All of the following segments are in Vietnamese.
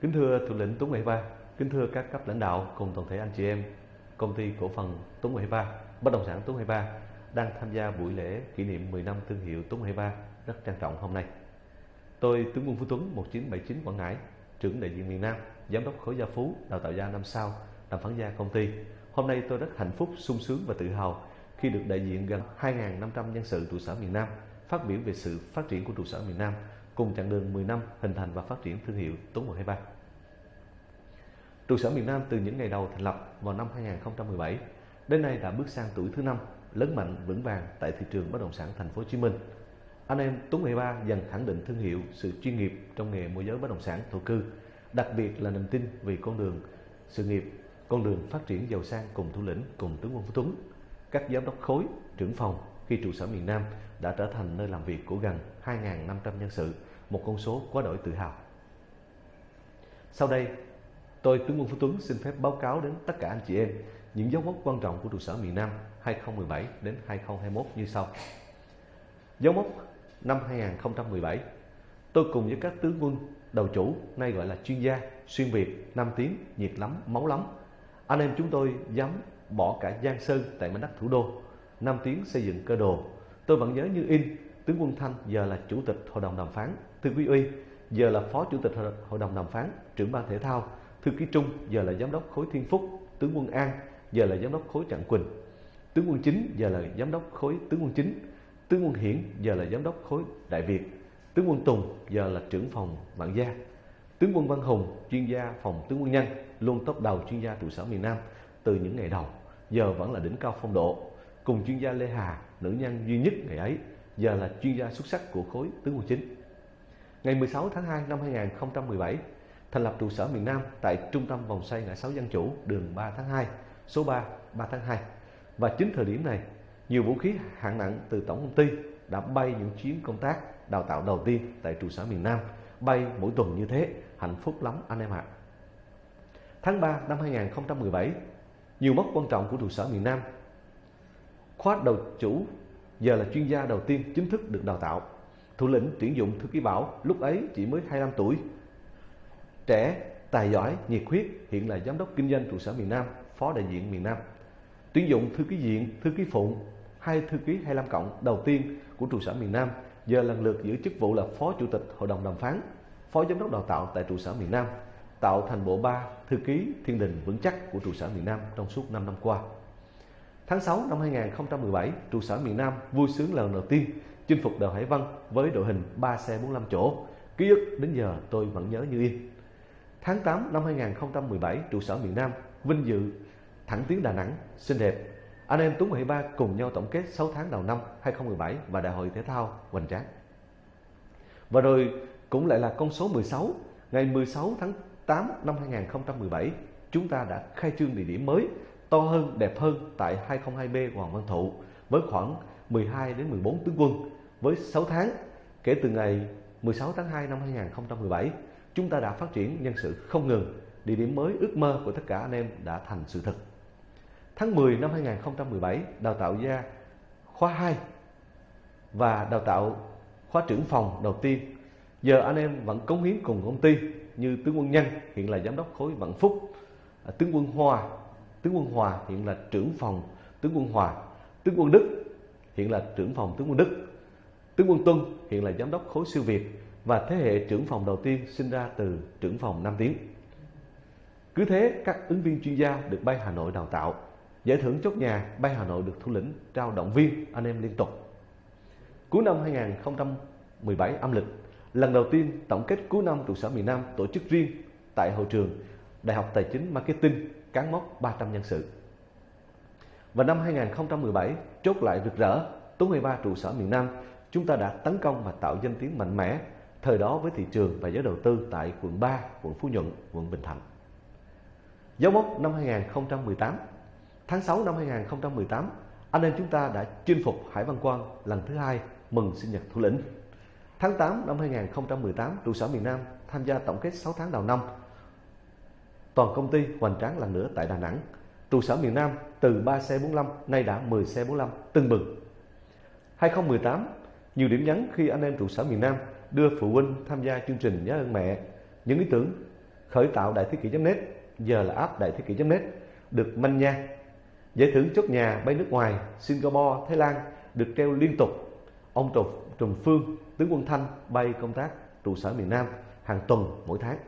Kính thưa thủ lĩnh Tuấn Huệ Ba, kính thưa các cấp lãnh đạo cùng toàn thể anh chị em công ty cổ phần Tuấn Huệ Ba, bất động sản Tuấn Huệ Ba đang tham gia buổi lễ kỷ niệm 10 năm thương hiệu Tuấn Huệ Ba rất trang trọng hôm nay. Tôi Tướng Quân Phú Tuấn 1979 Quảng Ngãi, trưởng đại diện miền Nam, giám đốc khối gia phú, đào tạo gia năm sao, đàm phán gia công ty. Hôm nay tôi rất hạnh phúc, sung sướng và tự hào khi được đại diện gần 2.500 nhân sự trụ sở miền Nam phát biểu về sự phát triển của trụ sở miền Nam cùng chặng đường 10 năm hình thành và phát triển thương hiệu Tuấn 123. Trụ sở miền Nam từ những ngày đầu thành lập vào năm 2017 đến nay đã bước sang tuổi thứ năm lớn mạnh vững vàng tại thị trường bất động sản thành phố Hồ Chí Minh. Anh em Tuấn 13 dần khẳng định thương hiệu sự chuyên nghiệp trong nghề môi giới bất động sản thổ cư, đặc biệt là niềm tin vì con đường sự nghiệp, con đường phát triển giàu sang cùng thủ lĩnh cùng tướng quân Phú Tuấn, các giám đốc khối, trưởng phòng khi trụ sở miền Nam đã trở thành nơi làm việc của gần 2.500 nhân sự, một con số quá đổi tự hào. Sau đây, tôi tướng quân Phú Tuấn xin phép báo cáo đến tất cả anh chị em những dấu mốc quan trọng của trụ sở miền Nam 2017 đến 2021 như sau. Dấu mốc năm 2017, tôi cùng với các tướng quân đầu chủ, nay gọi là chuyên gia, xuyên Việt, Nam Tiến, nhiệt lắm, máu lắm. Anh em chúng tôi dám bỏ cả Giang Sơn tại mảnh đất thủ đô, Nam Tiến xây dựng cơ đồ. Tôi vẫn nhớ như in, tướng quân Thanh giờ là chủ tịch hội đồng đàm phán, thư quý Uy giờ là phó chủ tịch hội đồng đàm phán, trưởng ban thể thao, thư ký Trung giờ là giám đốc khối Thiên Phúc, tướng quân An giờ là giám đốc khối Trạng Quỳnh, tướng quân Chính giờ là giám đốc khối tướng quân Chính, tướng quân Hiển giờ là giám đốc khối Đại Việt, tướng quân Tùng giờ là trưởng phòng Vạn Gia, tướng quân Văn Hùng chuyên gia phòng tướng quân Nhân luôn top đầu chuyên gia trụ sở miền Nam từ những ngày đầu, giờ vẫn là đỉnh cao phong độ, cùng chuyên gia Lê Hà, nữ nhân duy nhất ngày ấy, giờ là chuyên gia xuất sắc của khối tướng quân chính. Ngày 16 tháng 2 năm 2017, thành lập trụ sở miền Nam tại trung tâm vòng xoay ngã sáu dân chủ đường 3 tháng 2, số 3, 3 tháng 2. Và chính thời điểm này, nhiều vũ khí hạng nặng từ tổng công ty đã bay những chuyến công tác đào tạo đầu tiên tại trụ sở miền Nam, bay mỗi tuần như thế, hạnh phúc lắm anh em ạ. Tháng 3 năm 2017, nhiều mốc quan trọng của trụ sở miền Nam. Khóa đầu chủ giờ là chuyên gia đầu tiên chính thức được đào tạo. Thủ lĩnh tuyển dụng thư ký Bảo lúc ấy chỉ mới 25 tuổi. Trẻ, tài giỏi, nhiệt huyết, hiện là giám đốc kinh doanh trụ sở miền Nam, phó đại diện miền Nam. Tuyển dụng thư ký diện, thư ký phụ, hai thư ký 25 cộng đầu tiên của trụ sở miền Nam giờ lần lượt giữ chức vụ là phó chủ tịch hội đồng đàm phán, phó giám đốc đào tạo tại trụ sở miền Nam, tạo thành bộ ba thư ký thiên đình vững chắc của trụ sở miền Nam trong suốt 5 năm qua. Tháng 6 năm 2017, trụ sở miền Nam vui sướng lần đầu tiên chinh phục đèo Hải Vân với đội hình 3 xe 45 chỗ. Ký ức đến giờ tôi vẫn nhớ như in. Tháng 8 năm 2017, trụ sở miền Nam vinh dự thẳng tiến Đà Nẵng xinh đẹp. Anh em Tuấn 73 cùng nhau tổng kết 6 tháng đầu năm 2017 và Đại hội Thể thao hoành tráng. Và rồi cũng lại là con số 16, ngày 16 tháng 8 năm 2017, chúng ta đã khai trương địa điểm mới to hơn, đẹp hơn tại 202B Hoàng Văn Thụ với khoảng 12 đến 14 tướng quân với 6 tháng kể từ ngày 16 tháng 2 năm 2017 chúng ta đã phát triển nhân sự không ngừng, địa điểm mới ước mơ của tất cả anh em đã thành sự thật. Tháng 10 năm 2017 đào tạo gia khóa 2 và đào tạo khóa trưởng phòng đầu tiên. Giờ anh em vẫn cống hiến cùng công ty như tướng quân Nhân, hiện là giám đốc khối Vạn Phúc. À, tướng quân Hoa, tướng quân Hòa hiện là trưởng phòng tướng quân Hòa. Tướng quân Đức hiện là trưởng phòng tướng quân Đức tướng quân Tuân hiện là giám đốc khối siêu Việt và thế hệ trưởng phòng đầu tiên sinh ra từ trưởng phòng Nam Tiến cứ thế các ứng viên chuyên gia được bay Hà Nội đào tạo giải thưởng chốt nhà bay Hà Nội được thủ lĩnh trao động viên anh em liên tục cuối năm 2017 âm lịch lần đầu tiên tổng kết cuối năm trụ sở miền Nam tổ chức riêng tại hội trường Đại học Tài chính Marketing cán mốc 300 nhân sự. Và năm 2017, chốt lại rực rỡ, tối 13 trụ sở miền Nam, chúng ta đã tấn công và tạo danh tiếng mạnh mẽ thời đó với thị trường và giới đầu tư tại quận 3, quận Phú Nhuận, quận Bình Thạnh. Dấu mốc năm 2018 Tháng 6 năm 2018, anh em chúng ta đã chinh phục Hải Văn Quang lần thứ hai mừng sinh nhật thủ lĩnh. Tháng 8 năm 2018, trụ sở miền Nam tham gia tổng kết 6 tháng đầu năm Toàn công ty hoành tráng lần nữa tại Đà Nẵng. Trụ sở miền Nam từ 3 xe 45 nay đã 10 xe 45 tưng bừng. 2018, nhiều điểm nhấn khi anh em trụ sở miền Nam đưa phụ huynh tham gia chương trình Nhớ ơn mẹ. Những ý tưởng khởi tạo đại thế kỷ.net, giờ là app đại thế kỷ.net, được manh nha. Giải thưởng chốt nhà bay nước ngoài, Singapore, Thái Lan được treo liên tục. Ông trùm Trùng Phương, tướng quân Thanh bay công tác trụ sở miền Nam hàng tuần mỗi tháng.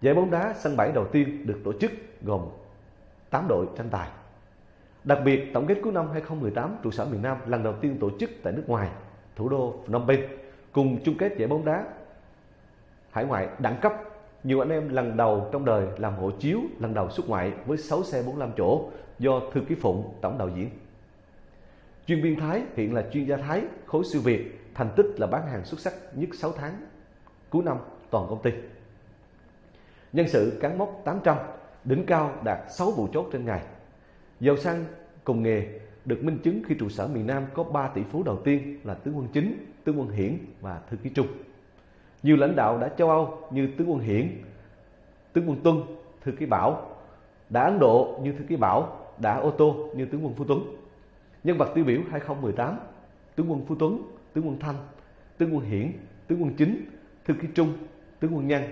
Giải bóng đá sân bãi đầu tiên được tổ chức gồm 8 đội tranh tài. Đặc biệt, tổng kết cuối năm 2018 trụ sở miền Nam lần đầu tiên tổ chức tại nước ngoài, thủ đô Phnom Penh, cùng chung kết giải bóng đá hải ngoại đẳng cấp. Nhiều anh em lần đầu trong đời làm hộ chiếu lần đầu xuất ngoại với 6 xe 45 chỗ do Thư Ký Phụng tổng đạo diễn. Chuyên viên Thái hiện là chuyên gia Thái khối siêu Việt, thành tích là bán hàng xuất sắc nhất 6 tháng cuối năm toàn công ty. Nhân sự cán mốc 800, đỉnh cao đạt 6 vụ chốt trên ngày. Giàu sang cùng nghề được minh chứng khi trụ sở miền Nam có 3 tỷ phú đầu tiên là tướng quân chính, tướng quân hiển và thư ký trung. Nhiều lãnh đạo đã châu Âu như tướng quân hiển, tướng quân tuân, thư ký bảo, đã Ấn Độ như thư ký bảo, đã ô tô như tướng quân Phú Tuấn. Nhân vật tiêu biểu 2018, tướng quân Phú Tuấn, tướng quân Thanh, tướng quân hiển, tướng quân chính, thư ký trung, tướng quân nhân,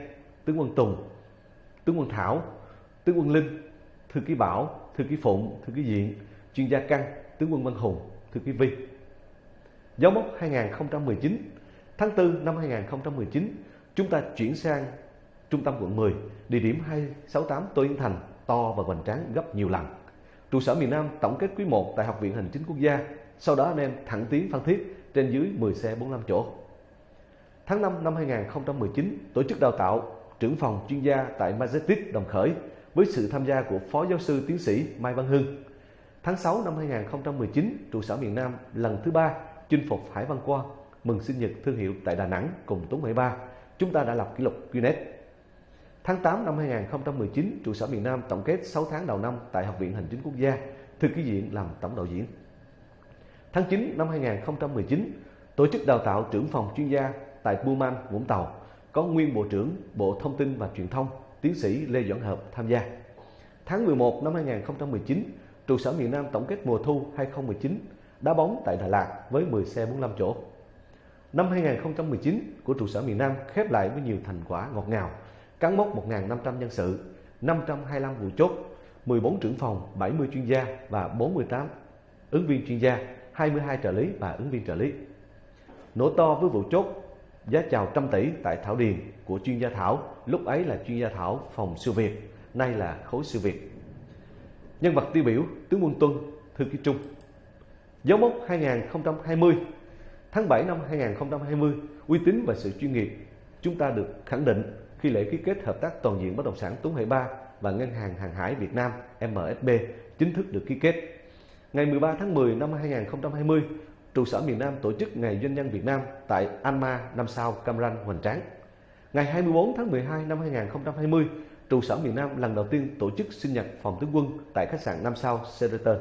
tướng quân Tùng, tướng quân Thảo, tướng quân Linh, thư ký Bảo, thư ký Phụng, thư ký Diện, chuyên gia Căn, tướng quân Văn Hùng, thư ký Vi. Dấu mốc 2019, tháng 4 năm 2019, chúng ta chuyển sang trung tâm quận 10, địa điểm 268 Tô Yên Thành, to và hoành tráng gấp nhiều lần. Trụ sở miền Nam tổng kết quý 1 tại Học viện Hành chính Quốc gia, sau đó anh em thẳng tiến Phan Thiết trên dưới 10 xe 45 chỗ. Tháng 5 năm 2019, tổ chức đào tạo trưởng phòng chuyên gia tại Majestic Đồng Khởi với sự tham gia của Phó Giáo sư Tiến sĩ Mai Văn Hưng. Tháng 6 năm 2019, trụ sở miền Nam lần thứ ba chinh phục Hải Văn Quang mừng sinh nhật thương hiệu tại Đà Nẵng cùng Tuấn 73. Chúng ta đã lập kỷ lục Guinness. Tháng 8 năm 2019, trụ sở miền Nam tổng kết 6 tháng đầu năm tại Học viện Hành chính Quốc gia, thư ký diện làm tổng đạo diễn. Tháng 9 năm 2019, tổ chức đào tạo trưởng phòng chuyên gia tại Buman, Vũng Tàu có nguyên Bộ trưởng Bộ Thông tin và Truyền thông, tiến sĩ Lê Doãn Hợp tham gia. Tháng 11 năm 2019, trụ sở miền Nam tổng kết mùa thu 2019 đá bóng tại Đà Lạt với 10 xe 45 chỗ. Năm 2019 của trụ sở miền Nam khép lại với nhiều thành quả ngọt ngào, cán mốc 1.500 nhân sự, 525 vụ chốt, 14 trưởng phòng, 70 chuyên gia và 48 ứng viên chuyên gia, 22 trợ lý và ứng viên trợ lý. Nổ to với vụ chốt giá chào trăm tỷ tại Thảo Điền của chuyên gia Thảo, lúc ấy là chuyên gia Thảo phòng siêu Việt, nay là khối siêu Việt. Nhân vật tiêu biểu tướng quân Tuân, thư ký Trung. Dấu mốc 2020 Tháng 7 năm 2020, uy tín và sự chuyên nghiệp chúng ta được khẳng định khi lễ ký kết hợp tác toàn diện bất động sản Tuấn Hải 3 và Ngân hàng Hàng hải Việt Nam MSB chính thức được ký kết. Ngày 13 tháng 10 năm 2020, trụ sở miền Nam tổ chức Ngày Doanh nhân Việt Nam tại Anma, năm sao Cam Ranh, Hoành Tráng. Ngày 24 tháng 12 năm 2020, trụ sở miền Nam lần đầu tiên tổ chức sinh nhật phòng tướng quân tại khách sạn năm sao Sheraton.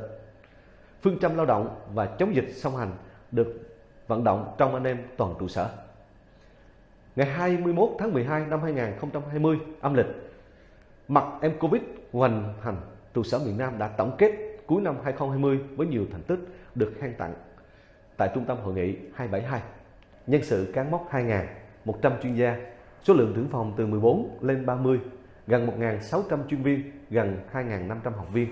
Phương châm lao động và chống dịch song hành được vận động trong anh em toàn trụ sở. Ngày 21 tháng 12 năm 2020 âm lịch, mặt em Covid hoành hành, trụ sở miền Nam đã tổng kết cuối năm 2020 với nhiều thành tích được khen tặng tại Trung tâm Hội nghị 272. Nhân sự cán mốc 2.000, 100 chuyên gia, số lượng trưởng phòng từ 14 lên 30, gần 1.600 chuyên viên, gần 2.500 học viên,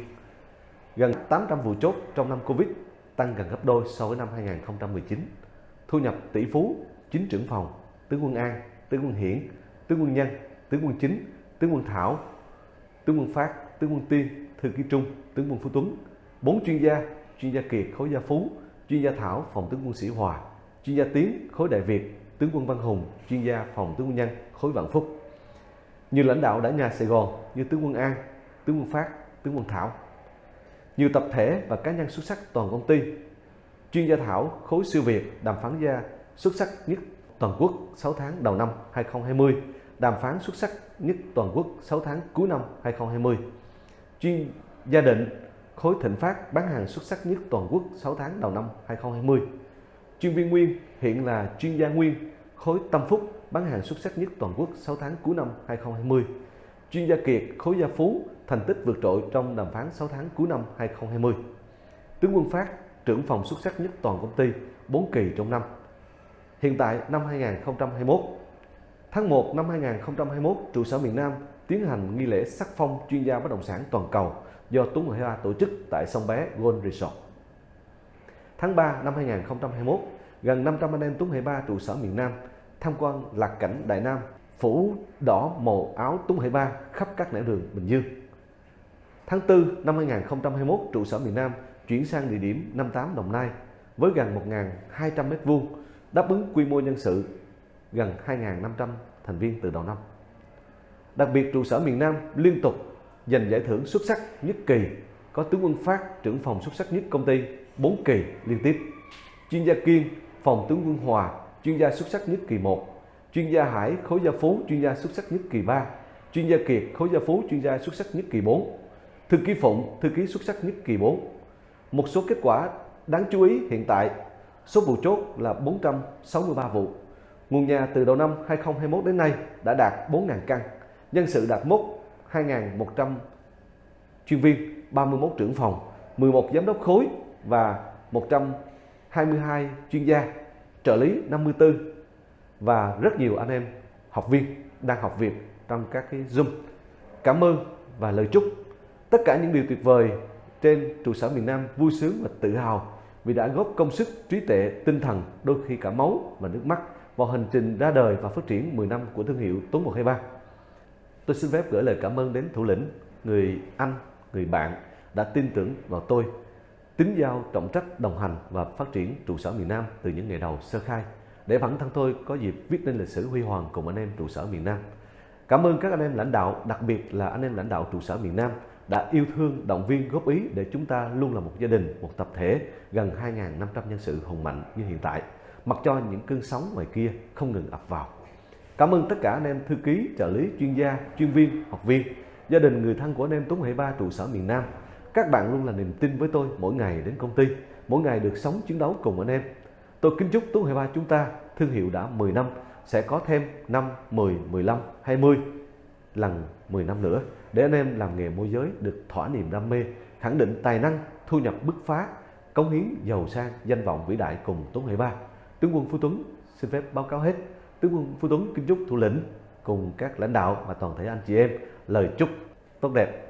gần 800 vụ chốt trong năm Covid, tăng gần gấp đôi so với năm 2019. Thu nhập tỷ phú, chính trưởng phòng, tướng quân An, tướng quân Hiển, tướng quân Nhân, tướng quân Chính, tướng quân Thảo, tướng quân Phát, tướng quân Tiên, thư ký Trung, tướng quân Phú Tuấn, bốn chuyên gia, chuyên gia Kiệt, khối gia Phú, chuyên gia Thảo, phòng tướng quân Sĩ Hòa, chuyên gia Tiến, khối Đại Việt, tướng quân Văn Hùng, chuyên gia phòng tướng quân Nhân, khối Vạn Phúc. Nhiều lãnh đạo đã nhà Sài Gòn như tướng quân An, tướng quân Phát, tướng quân Thảo. Nhiều tập thể và cá nhân xuất sắc toàn công ty. Chuyên gia Thảo, khối siêu Việt, đàm phán gia xuất sắc nhất toàn quốc 6 tháng đầu năm 2020, đàm phán xuất sắc nhất toàn quốc 6 tháng cuối năm 2020. Chuyên gia định khối thịnh phát bán hàng xuất sắc nhất toàn quốc 6 tháng đầu năm 2020. Chuyên viên Nguyên hiện là chuyên gia Nguyên khối Tâm Phúc bán hàng xuất sắc nhất toàn quốc 6 tháng cuối năm 2020. Chuyên gia Kiệt khối Gia Phú thành tích vượt trội trong đàm phán 6 tháng cuối năm 2020. Tướng Quân Phát trưởng phòng xuất sắc nhất toàn công ty 4 kỳ trong năm. Hiện tại năm 2021, Tháng 1 năm 2021, trụ sở miền Nam tiến hành nghi lễ sắc phong chuyên gia bất động sản toàn cầu do Tuấn 12 tổ chức tại sông Bé Gold Resort. Tháng 3 năm 2021, gần 500 anh em Tuấn 23 trụ sở miền Nam tham quan lạc cảnh Đại Nam, phủ đỏ màu áo Tuấn 23 khắp các nẻo đường Bình Dương. Tháng 4 năm 2021, trụ sở miền Nam chuyển sang địa điểm 58 Đồng Nai với gần 1.200 m2, đáp ứng quy mô nhân sự gần 2.500 thành viên từ đầu năm. Đặc biệt trụ sở miền Nam liên tục giành giải thưởng xuất sắc nhất kỳ, có tướng quân Phát trưởng phòng xuất sắc nhất công ty 4 kỳ liên tiếp. Chuyên gia Kiên, phòng tướng quân Hòa, chuyên gia xuất sắc nhất kỳ 1. Chuyên gia Hải, khối gia Phú, chuyên gia xuất sắc nhất kỳ 3. Chuyên gia Kiệt, khối gia Phú, chuyên gia xuất sắc nhất kỳ 4. Thư ký Phụng, thư ký xuất sắc nhất kỳ 4. Một số kết quả đáng chú ý hiện tại, số vụ chốt là 463 vụ. Nguồn nhà từ đầu năm 2021 đến nay đã đạt 4.000 căn, nhân sự đạt mốc 2.100 chuyên viên, 31 trưởng phòng, 11 giám đốc khối và 122 chuyên gia, trợ lý 54 và rất nhiều anh em học viên đang học việc trong các cái Zoom. Cảm ơn và lời chúc tất cả những điều tuyệt vời trên trụ sở miền Nam vui sướng và tự hào vì đã góp công sức, trí tuệ, tinh thần, đôi khi cả máu và nước mắt vào hành trình ra đời và phát triển 10 năm của thương hiệu Tuấn 123. Tôi xin phép gửi lời cảm ơn đến thủ lĩnh, người anh, người bạn đã tin tưởng vào tôi, tính giao trọng trách đồng hành và phát triển trụ sở miền Nam từ những ngày đầu sơ khai để bản thân tôi có dịp viết nên lịch sử huy hoàng cùng anh em trụ sở miền Nam. Cảm ơn các anh em lãnh đạo, đặc biệt là anh em lãnh đạo trụ sở miền Nam đã yêu thương, động viên, góp ý để chúng ta luôn là một gia đình, một tập thể gần 2.500 nhân sự hùng mạnh như hiện tại, mặc cho những cơn sóng ngoài kia không ngừng ập vào. Cảm ơn tất cả anh em thư ký, trợ lý, chuyên gia, chuyên viên, học viên, gia đình, người thân của anh em Tuấn Hệ Ba trụ sở miền Nam. Các bạn luôn là niềm tin với tôi mỗi ngày đến công ty, mỗi ngày được sống chiến đấu cùng anh em. Tôi kính chúc Tuấn Hệ Ba chúng ta thương hiệu đã 10 năm sẽ có thêm 5, 10, 15, 20 lần 10 năm nữa để anh em làm nghề môi giới được thỏa niềm đam mê, khẳng định tài năng, thu nhập bứt phá, cống hiến giàu sang, danh vọng vĩ đại cùng Tuấn Hệ Ba. Tướng quân Phú Tuấn xin phép báo cáo hết. Tướng quân Phú Tuấn kính chúc thủ lĩnh cùng các lãnh đạo và toàn thể anh chị em lời chúc tốt đẹp.